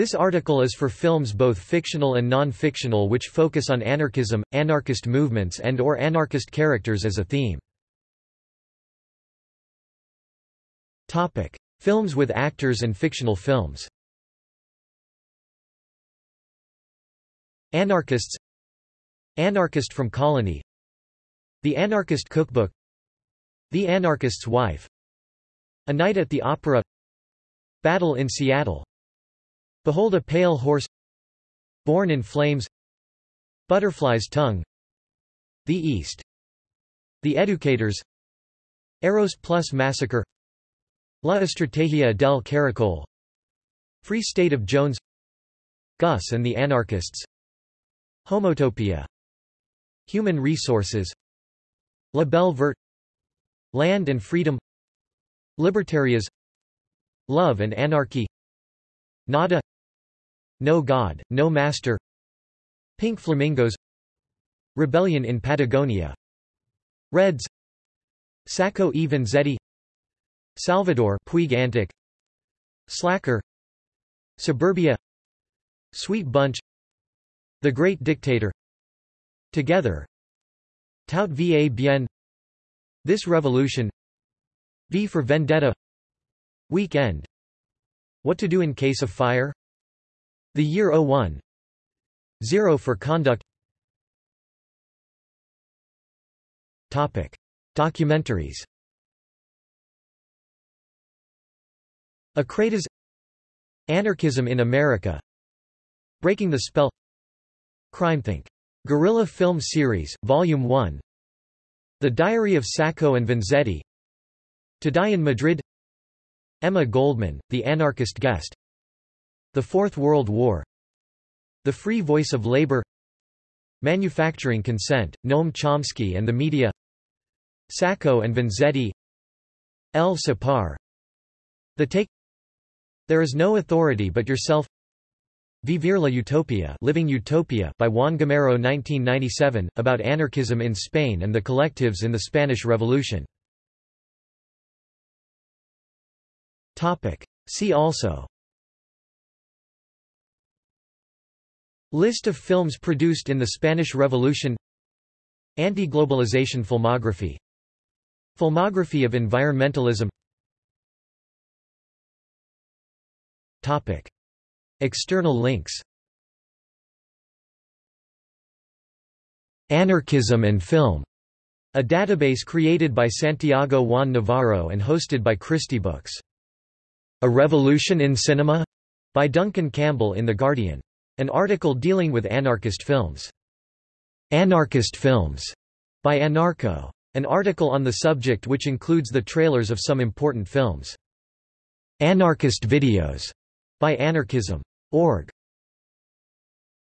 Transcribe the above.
This article is for films both fictional and non-fictional which focus on anarchism, anarchist movements and or anarchist characters as a theme. Topic: Films with actors and fictional films. Anarchists. Anarchist from Colony. The Anarchist Cookbook. The Anarchist's Wife. A Night at the Opera. Battle in Seattle Behold a Pale Horse Born in Flames Butterfly's Tongue The East The Educators Eros Plus Massacre La Estrategia del Caracol Free State of Jones Gus and the Anarchists Homotopia Human Resources La Belle Verte Land and Freedom Libertarias Love and Anarchy Nada. No God, No Master. Pink Flamingos. Rebellion in Patagonia. Reds. Sacco e Vanzetti Salvador Puig Antich. Slacker. Suburbia. Sweet Bunch. The Great Dictator. Together. Tout va bien. This Revolution. V for Vendetta. Weekend what to do in case of fire? The year 01 Zero for conduct. Topic. Documentaries. Acratas Anarchism in America. Breaking the Spell. CrimeThink. Guerrilla Film Series, Volume 1 The Diary of Sacco and Vanzetti. To Die in Madrid Emma Goldman, The Anarchist Guest. The Fourth World War. The Free Voice of Labor. Manufacturing Consent, Noam Chomsky and the Media. Sacco and Vanzetti. El Sapar. The Take. There is no authority but yourself. Vivir la Utopia Living Utopia by Juan Gamero 1997, about anarchism in Spain and the collectives in the Spanish Revolution See also. List of films produced in the Spanish Revolution. Anti-globalization filmography. Filmography of environmentalism. Topic. External links. Anarchism and Film, a database created by Santiago Juan Navarro and hosted by Christie Books. A Revolution in Cinema? by Duncan Campbell in The Guardian. An article dealing with anarchist films. Anarchist Films by Anarcho. An article on the subject which includes the trailers of some important films. Anarchist Videos by Anarchism.org.